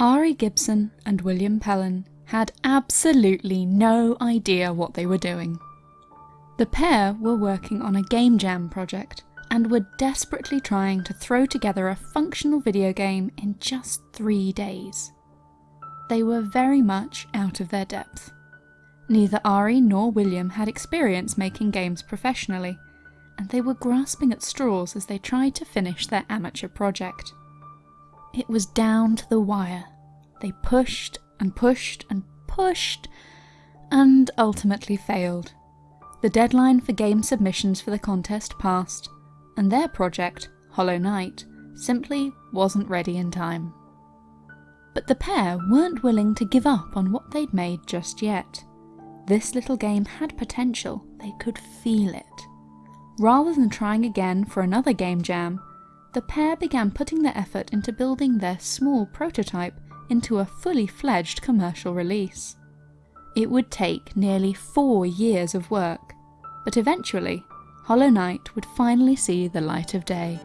Ari Gibson and William Pellen had absolutely no idea what they were doing. The pair were working on a game jam project and were desperately trying to throw together a functional video game in just three days. They were very much out of their depth. Neither Ari nor William had experience making games professionally, and they were grasping at straws as they tried to finish their amateur project. It was down to the wire. They pushed and pushed and pushed, and ultimately failed. The deadline for game submissions for the contest passed, and their project, Hollow Knight, simply wasn't ready in time. But the pair weren't willing to give up on what they'd made just yet. This little game had potential, they could feel it. Rather than trying again for another game jam, the pair began putting their effort into building their small prototype into a fully fledged commercial release. It would take nearly four years of work, but eventually, Hollow Knight would finally see the light of day.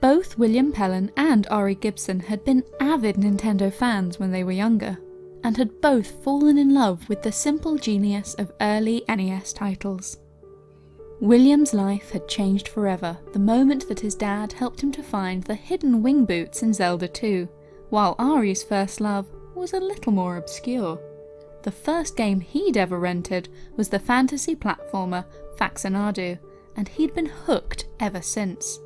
Both William Pellen and Ari Gibson had been avid Nintendo fans when they were younger, and had both fallen in love with the simple genius of early NES titles. William's life had changed forever the moment that his dad helped him to find the hidden wing boots in Zelda 2, while Ari's first love was a little more obscure. The first game he'd ever rented was the fantasy platformer Faxanadu, and he'd been hooked ever since.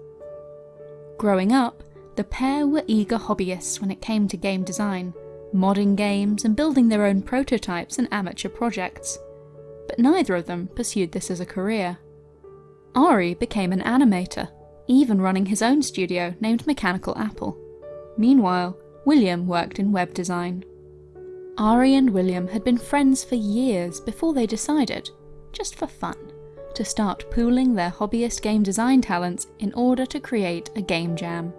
Growing up, the pair were eager hobbyists when it came to game design, modding games and building their own prototypes and amateur projects. But neither of them pursued this as a career. Ari became an animator, even running his own studio named Mechanical Apple. Meanwhile, William worked in web design. Ari and William had been friends for years before they decided, just for fun, to start pooling their hobbyist game design talents in order to create a game jam.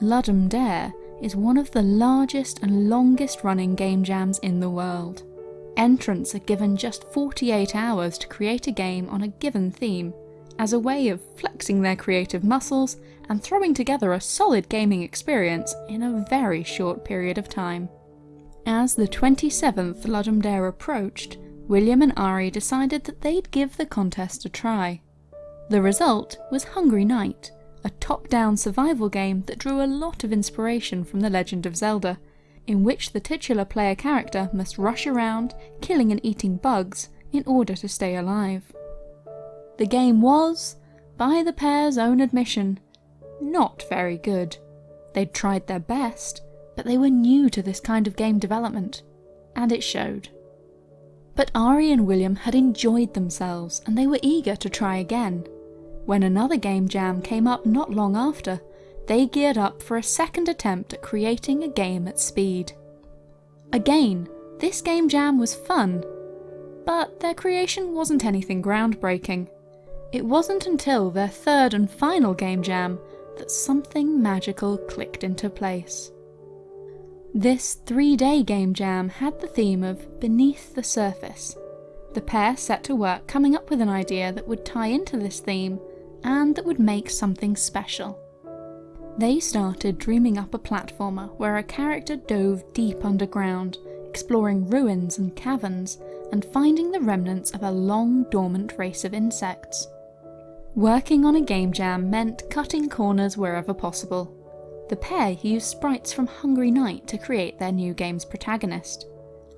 Ludum Dare is one of the largest and longest running game jams in the world. Entrants are given just 48 hours to create a game on a given theme, as a way of flexing their creative muscles and throwing together a solid gaming experience in a very short period of time. As the 27th Ludum Dare approached, William and Ari decided that they'd give the contest a try. The result was Hungry Knight, a top-down survival game that drew a lot of inspiration from The Legend of Zelda, in which the titular player character must rush around, killing and eating bugs, in order to stay alive. The game was, by the pair's own admission, not very good. They'd tried their best, but they were new to this kind of game development, and it showed. But Ari and William had enjoyed themselves and they were eager to try again. When another game jam came up not long after, they geared up for a second attempt at creating a game at speed. Again, this game jam was fun, but their creation wasn't anything groundbreaking. It wasn't until their third and final game jam that something magical clicked into place. This three-day game jam had the theme of Beneath the Surface. The pair set to work coming up with an idea that would tie into this theme and that would make something special. They started dreaming up a platformer where a character dove deep underground, exploring ruins and caverns, and finding the remnants of a long dormant race of insects. Working on a game jam meant cutting corners wherever possible, the pair used sprites from Hungry Knight to create their new game's protagonist.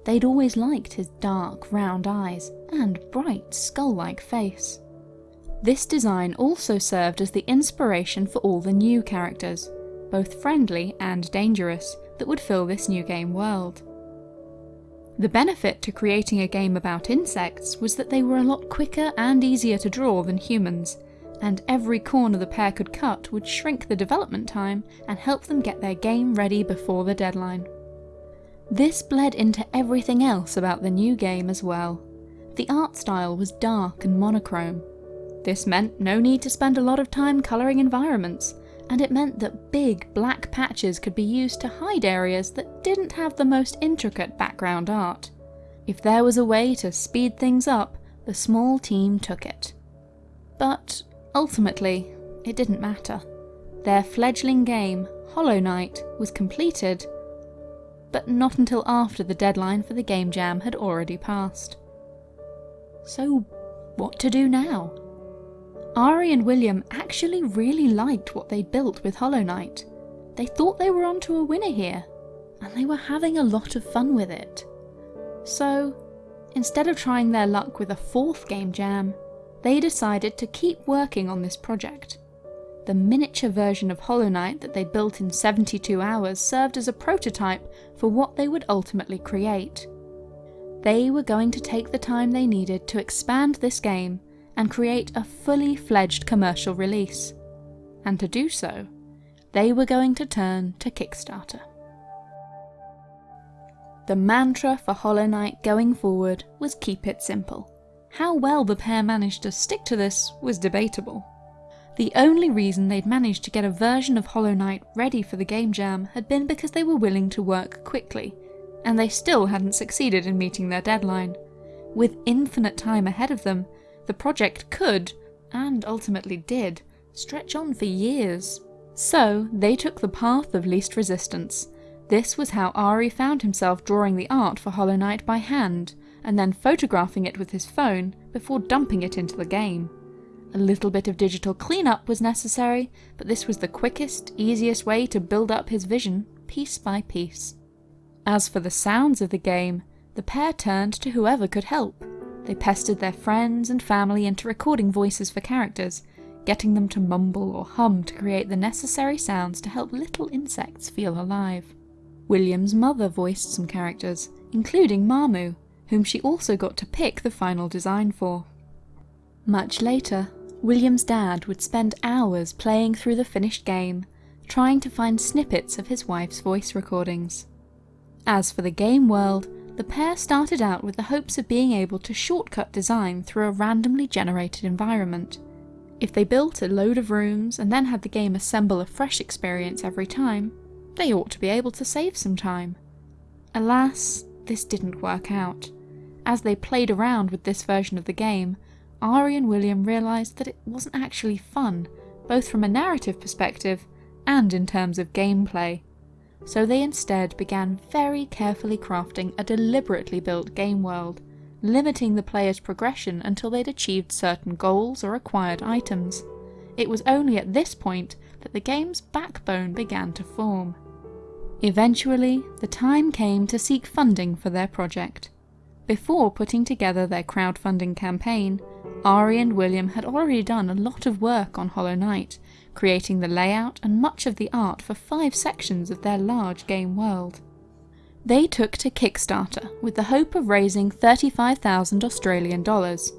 They'd always liked his dark, round eyes and bright, skull-like face. This design also served as the inspiration for all the new characters, both friendly and dangerous, that would fill this new game world. The benefit to creating a game about insects was that they were a lot quicker and easier to draw than humans, and every corner the pair could cut would shrink the development time and help them get their game ready before the deadline. This bled into everything else about the new game as well. the art style was dark and monochrome. This meant no need to spend a lot of time colouring environments, and it meant that big black patches could be used to hide areas that didn't have the most intricate background art. If there was a way to speed things up, the small team took it. But ultimately, it didn't matter. Their fledgling game, Hollow Knight, was completed, but not until after the deadline for the game jam had already passed. So, what to do now? Ari and William actually really liked what they'd built with Hollow Knight. They thought they were onto a winner here, and they were having a lot of fun with it. So, instead of trying their luck with a fourth game jam, they decided to keep working on this project. The miniature version of Hollow Knight that they built in 72 hours served as a prototype for what they would ultimately create. They were going to take the time they needed to expand this game and create a fully fledged commercial release. And to do so, they were going to turn to Kickstarter. The mantra for Hollow Knight going forward was keep it simple. How well the pair managed to stick to this was debatable. The only reason they'd managed to get a version of Hollow Knight ready for the game jam had been because they were willing to work quickly, and they still hadn't succeeded in meeting their deadline. With infinite time ahead of them, the project could, and ultimately did, stretch on for years. So they took the path of least resistance. This was how Ari found himself drawing the art for Hollow Knight by hand, and then photographing it with his phone before dumping it into the game. A little bit of digital cleanup was necessary, but this was the quickest, easiest way to build up his vision, piece by piece. As for the sounds of the game, the pair turned to whoever could help. They pestered their friends and family into recording voices for characters, getting them to mumble or hum to create the necessary sounds to help little insects feel alive. William's mother voiced some characters, including Marmu, whom she also got to pick the final design for. Much later, William's dad would spend hours playing through the finished game, trying to find snippets of his wife's voice recordings. As for the game world, the pair started out with the hopes of being able to shortcut design through a randomly generated environment. If they built a load of rooms and then had the game assemble a fresh experience every time, they ought to be able to save some time. Alas, this didn't work out. As they played around with this version of the game, Ari and William realised that it wasn't actually fun, both from a narrative perspective and in terms of gameplay. So they instead began very carefully crafting a deliberately built game world, limiting the player's progression until they'd achieved certain goals or acquired items. It was only at this point that the game's backbone began to form. Eventually, the time came to seek funding for their project. Before putting together their crowdfunding campaign, Ari and William had already done a lot of work on Hollow Knight, creating the layout and much of the art for five sections of their large game world. They took to Kickstarter with the hope of raising 35,000 Australian dollars,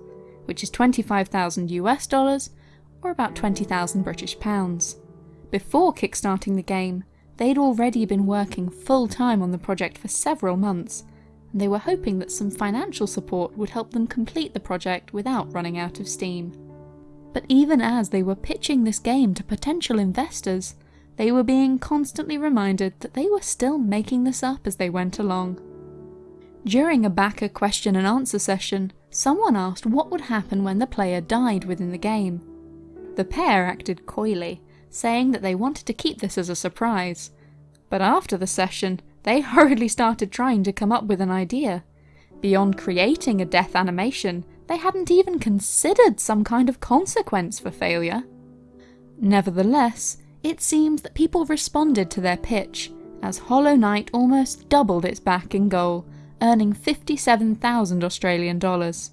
which is 25,000 US dollars or about 20,000 British pounds. Before kickstarting the game, they'd already been working full time on the project for several months they were hoping that some financial support would help them complete the project without running out of steam. But even as they were pitching this game to potential investors, they were being constantly reminded that they were still making this up as they went along. During a backer question and answer session, someone asked what would happen when the player died within the game. The pair acted coyly, saying that they wanted to keep this as a surprise. But after the session, they hurriedly started trying to come up with an idea. Beyond creating a death animation, they hadn't even considered some kind of consequence for failure. Nevertheless, it seems that people responded to their pitch, as Hollow Knight almost doubled its backing goal, earning 57,000 Australian dollars.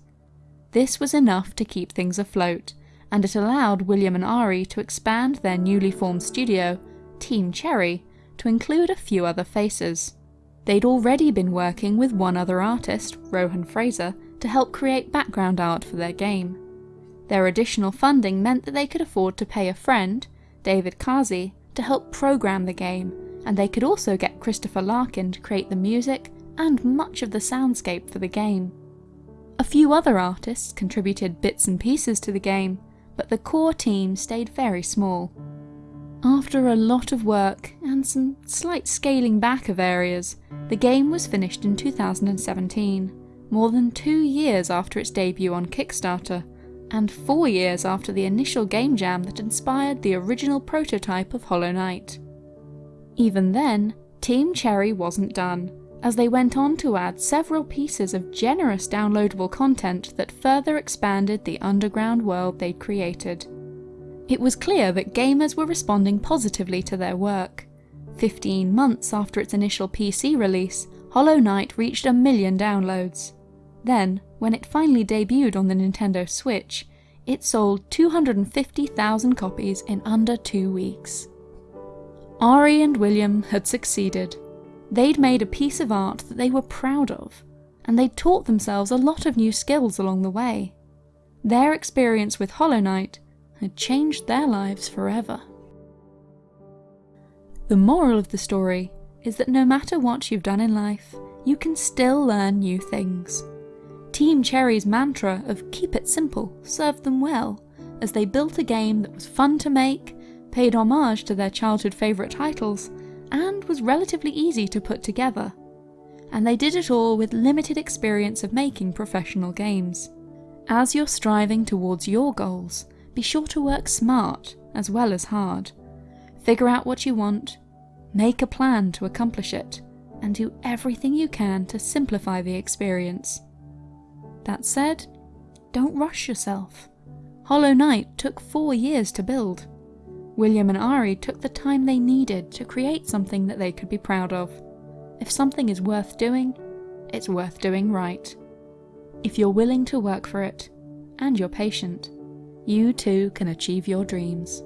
This was enough to keep things afloat, and it allowed William and Ari to expand their newly formed studio, Team Cherry, to include a few other faces. They'd already been working with one other artist, Rohan Fraser, to help create background art for their game. Their additional funding meant that they could afford to pay a friend, David Kazi, to help program the game, and they could also get Christopher Larkin to create the music and much of the soundscape for the game. A few other artists contributed bits and pieces to the game, but the core team stayed very small. After a lot of work and some slight scaling back of areas, the game was finished in 2017, more than two years after its debut on Kickstarter, and four years after the initial game jam that inspired the original prototype of Hollow Knight. Even then, Team Cherry wasn't done, as they went on to add several pieces of generous downloadable content that further expanded the underground world they'd created. It was clear that gamers were responding positively to their work. 15 months after its initial PC release, Hollow Knight reached a million downloads. Then, when it finally debuted on the Nintendo Switch, it sold 250,000 copies in under two weeks. Ari and William had succeeded, They'd made a piece of art that they were proud of, and they'd taught themselves a lot of new skills along the way. Their experience with Hollow Knight had changed their lives forever. The moral of the story is that no matter what you've done in life, you can still learn new things. Team Cherry's mantra of keep it simple served them well, as they built a game that was fun to make, paid homage to their childhood favourite titles, and was relatively easy to put together. And they did it all with limited experience of making professional games. As you're striving towards your goals, be sure to work smart as well as hard. Figure out what you want, make a plan to accomplish it, and do everything you can to simplify the experience. That said, don't rush yourself. Hollow Knight took four years to build, William and Ari took the time they needed to create something that they could be proud of. If something is worth doing, it's worth doing right. If you're willing to work for it, and you're patient, you too can achieve your dreams.